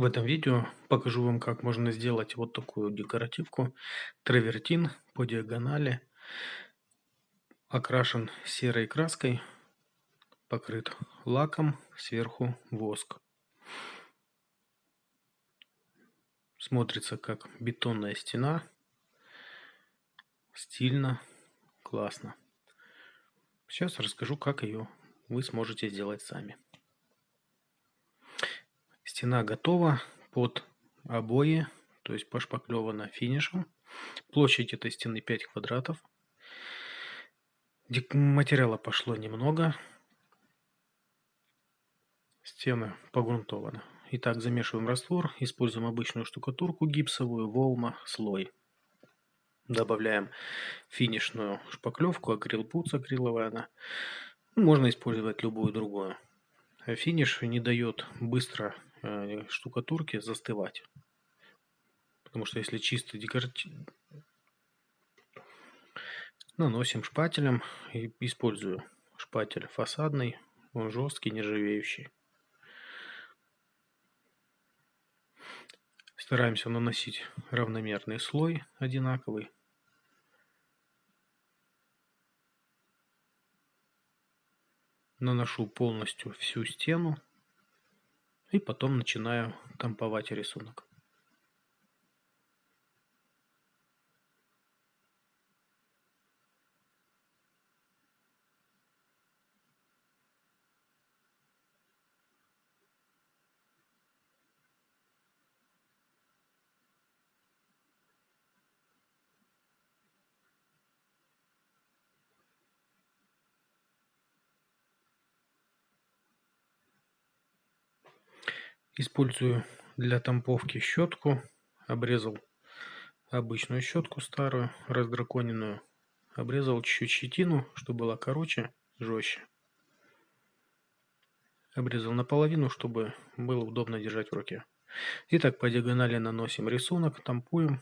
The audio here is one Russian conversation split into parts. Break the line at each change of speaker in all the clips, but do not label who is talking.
В этом видео покажу вам, как можно сделать вот такую декоративку. Травертин по диагонали, окрашен серой краской, покрыт лаком, сверху воск. Смотрится как бетонная стена. Стильно, классно. Сейчас расскажу, как ее вы сможете сделать сами. Стена готова под обои, то есть пошпаклевана финишем. Площадь этой стены 5 квадратов. Материала пошло немного. Стена погрунтована. Итак, замешиваем раствор, используем обычную штукатурку гипсовую, волма, слой. Добавляем финишную шпаклевку, акрилпуц акриловая она. Можно использовать любую другую. Финиш не дает быстро штукатурки застывать. Потому что если чисто декоратив... Наносим шпателем и использую шпатель фасадный, он жесткий, нержавеющий. Стараемся наносить равномерный слой, одинаковый. Наношу полностью всю стену и потом начинаю тамповать рисунок Использую для тамповки щетку. Обрезал обычную щетку старую, раздраконенную. Обрезал чуть-чуть щетину, чтобы была короче, жестче. Обрезал наполовину, чтобы было удобно держать в руке. Итак, по диагонали наносим рисунок, тампуем.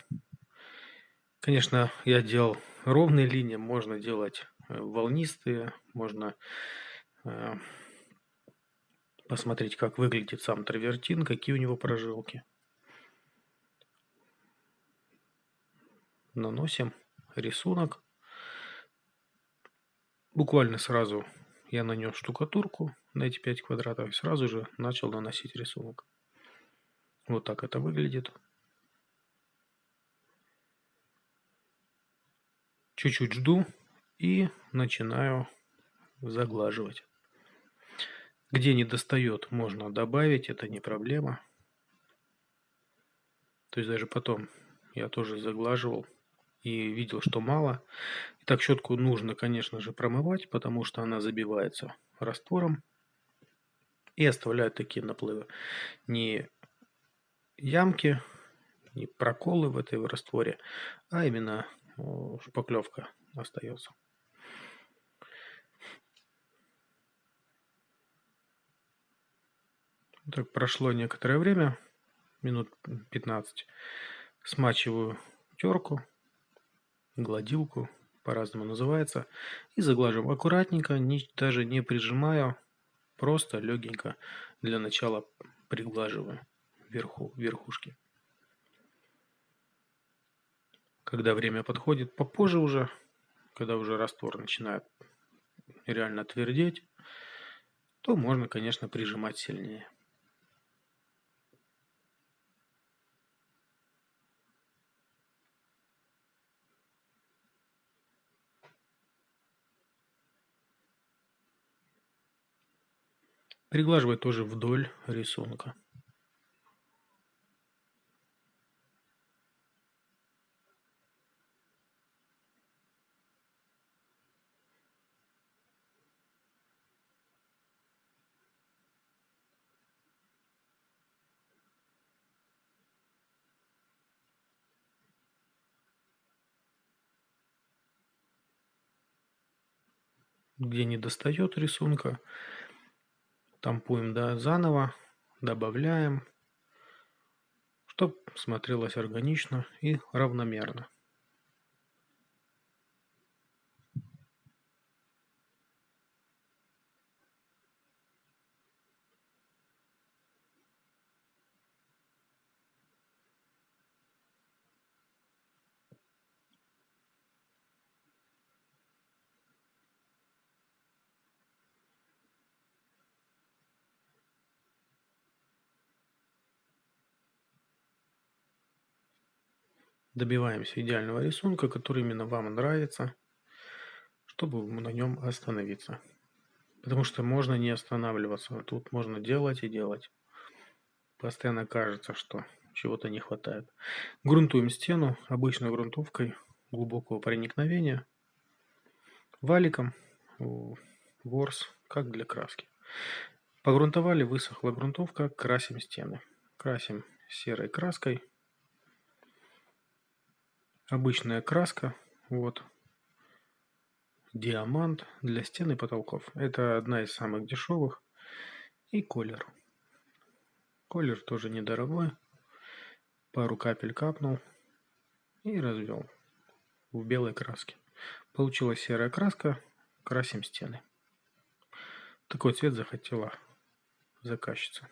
Конечно, я делал ровные линии, можно делать э, волнистые, можно э, посмотреть, как выглядит сам травертин, какие у него прожилки. Наносим рисунок. Буквально сразу я нанес штукатурку на эти 5 квадратов и сразу же начал наносить рисунок. Вот так это выглядит. Чуть-чуть жду и начинаю заглаживать. Где не достает, можно добавить, это не проблема. То есть даже потом я тоже заглаживал и видел, что мало. Итак, щетку нужно, конечно же, промывать, потому что она забивается раствором и оставляет такие наплывы. Не ямки, не проколы в этой растворе, а именно шпаклевка остается. Так, прошло некоторое время, минут 15. Смачиваю терку, гладилку, по-разному называется, и заглаживаю аккуратненько, не, даже не прижимаю, просто легенько для начала приглаживаю вверху, верхушки. Когда время подходит попозже уже, когда уже раствор начинает реально твердеть, то можно, конечно, прижимать сильнее. Приглаживай тоже вдоль рисунка. где не достает рисунка, Тампуем да, заново, добавляем, чтобы смотрелось органично и равномерно. Добиваемся идеального рисунка, который именно вам нравится, чтобы на нем остановиться. Потому что можно не останавливаться, тут можно делать и делать. Постоянно кажется, что чего-то не хватает. Грунтуем стену обычной грунтовкой глубокого проникновения, валиком, ворс, как для краски. Погрунтовали, высохла грунтовка, красим стены. Красим серой краской. Обычная краска, вот, диамант для стен и потолков. Это одна из самых дешевых. И колер. Колер тоже недорогой. Пару капель капнул и развел в белой краске. Получилась серая краска, красим стены. Такой цвет захотела заказчица.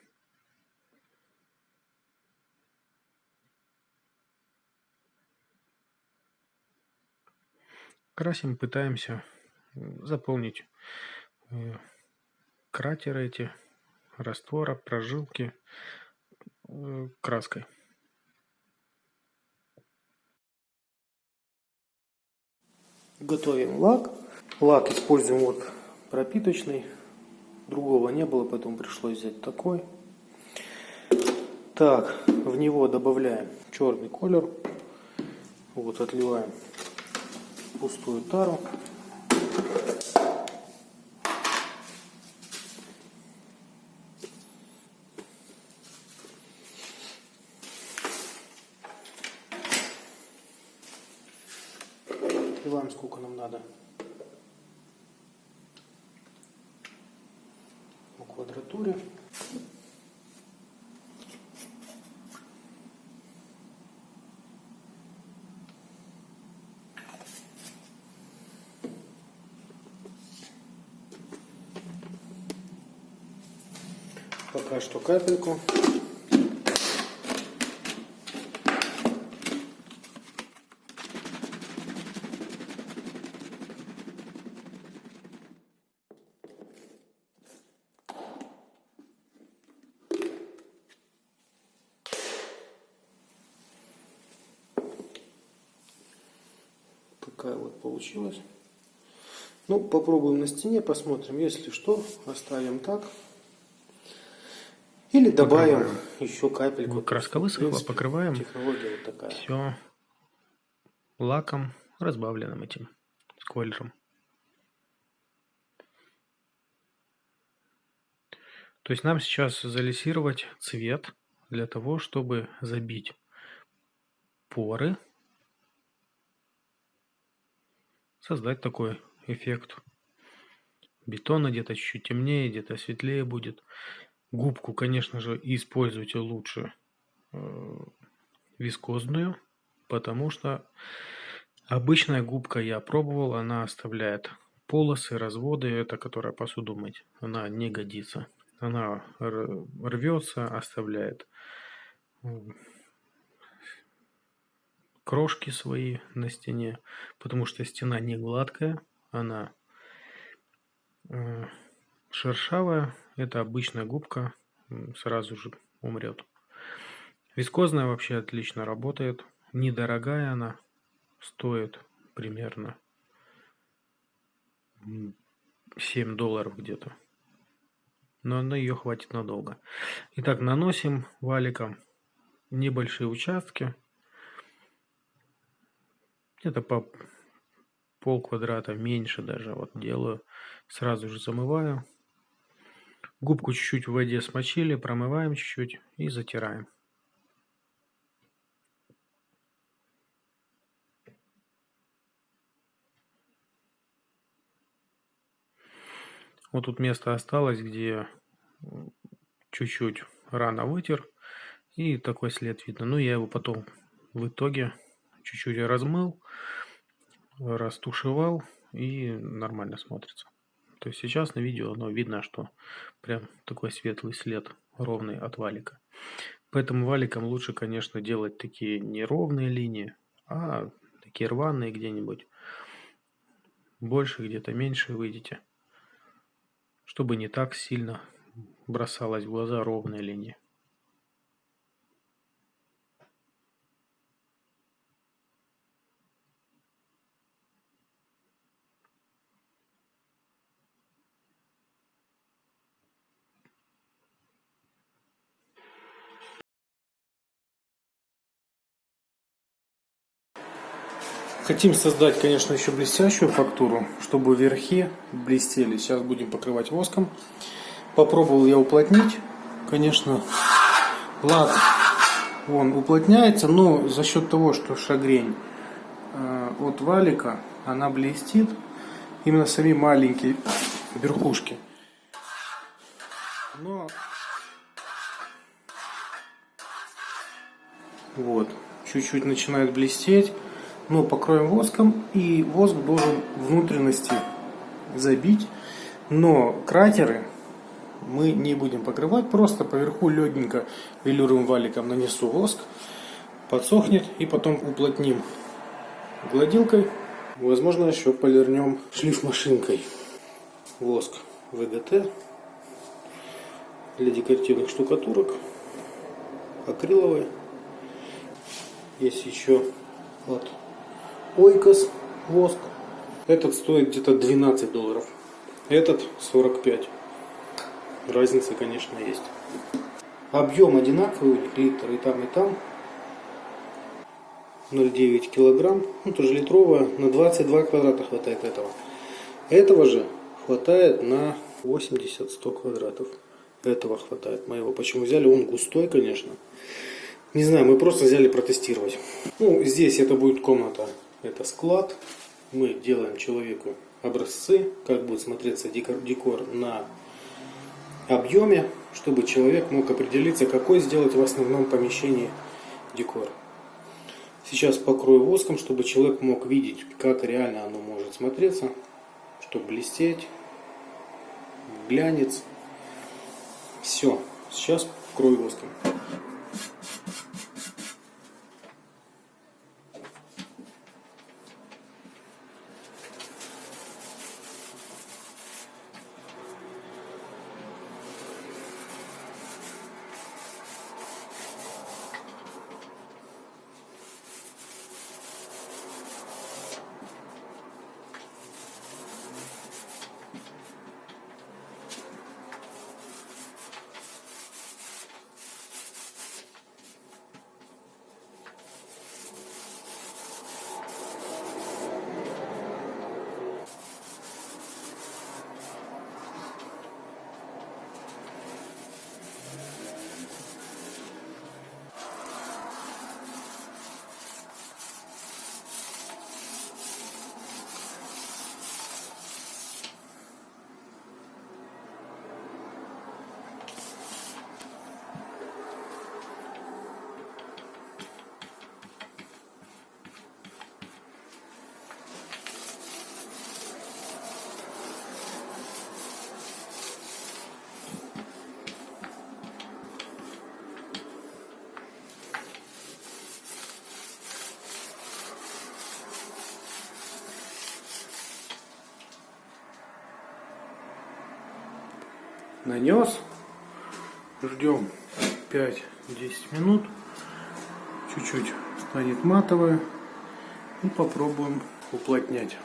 Красим, пытаемся заполнить э, кратеры эти, раствора, прожилки э, краской. Готовим лак. Лак используем вот пропиточный. Другого не было, поэтому пришлось взять такой. Так, в него добавляем черный колер. Вот отливаем пустую тару. Отливаем сколько нам надо. По квадратуре. Пока что капельку. Такая вот получилась. Ну, попробуем на стене, посмотрим. Если что, оставим так. Или добавим покрываем. еще капельку. Краска высохла, покрываем. Технология вот такая. Все лаком, разбавленным этим скольжем. То есть нам сейчас залисировать цвет для того, чтобы забить поры, создать такой эффект бетона, где-то чуть темнее, где-то светлее будет. Губку, конечно же, используйте лучше э, вискозную, потому что обычная губка я пробовал, она оставляет полосы, разводы, это которая посуду мыть, она не годится. Она рвется, оставляет крошки свои на стене, потому что стена не гладкая, она э, шершавая, это обычная губка, сразу же умрет. Вискозная вообще отлично работает, недорогая она, стоит примерно 7 долларов где-то. Но на ее хватит надолго. Итак, наносим валиком небольшие участки. Где-то по пол квадрата меньше даже вот делаю. Сразу же замываю. Губку чуть-чуть в воде смочили, промываем чуть-чуть и затираем. Вот тут место осталось, где чуть-чуть рано вытер. И такой след видно. Ну, я его потом в итоге чуть-чуть размыл, растушевал и нормально смотрится. То есть сейчас на видео оно видно, что прям такой светлый след ровный от валика. Поэтому валиком лучше, конечно, делать такие неровные линии, а такие рваные где-нибудь. Больше, где-то меньше выйдете. Чтобы не так сильно бросалась в глаза ровная линия. Хотим создать, конечно, еще блестящую фактуру, чтобы верхи блестели. Сейчас будем покрывать воском. Попробовал я уплотнить. Конечно, лак он уплотняется, но за счет того, что шагрень э, от валика, она блестит. Именно сами маленькие верхушки. Но вот, чуть-чуть начинает блестеть но покроем воском и воск должен внутренности забить. Но кратеры мы не будем покрывать просто поверху легенько велюровым валиком нанесу воск подсохнет и потом уплотним гладилкой. Возможно еще полирнем шлиф машинкой воск ВГТ для декоративных штукатурок акриловый. Есть еще вот Ойкос воск. Этот стоит где-то 12 долларов. Этот 45. Разница, конечно, есть. Объем одинаковый у них, литр и там, и там. 0,9 килограмм. Ну, тоже литровая. На 22 квадрата хватает этого. Этого же хватает на 80-100 квадратов. Этого хватает моего. Почему взяли? Он густой, конечно. Не знаю, мы просто взяли протестировать. Ну, здесь это будет комната это склад. Мы делаем человеку образцы, как будет смотреться декор на объеме, чтобы человек мог определиться, какой сделать в основном помещении декор. Сейчас покрою воском, чтобы человек мог видеть, как реально оно может смотреться, чтобы блестеть, глянец. Все, сейчас покрою воском. Нанес. Ждем 5-10 минут. Чуть-чуть станет матовое. И попробуем уплотнять.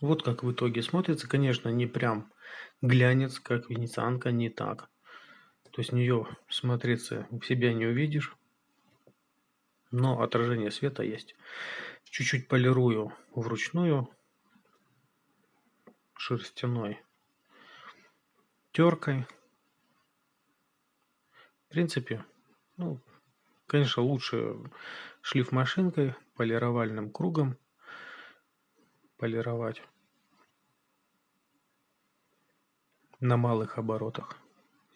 Вот как в итоге смотрится. Конечно, не прям глянец, как венецианка, не так. То есть нее смотреться в себя не увидишь. Но отражение света есть. Чуть-чуть полирую вручную шерстяной теркой. В принципе, ну, конечно, лучше шлиф машинкой, полировальным кругом полировать на малых оборотах.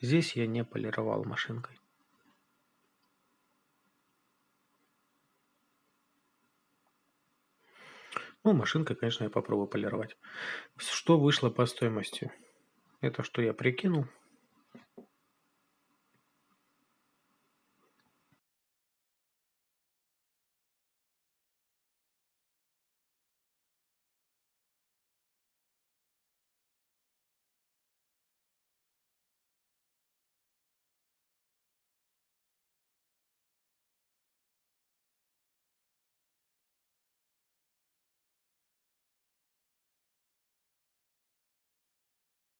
Здесь я не полировал машинкой. Ну, машинкой, конечно, я попробую полировать. Что вышло по стоимости? Это что я прикинул.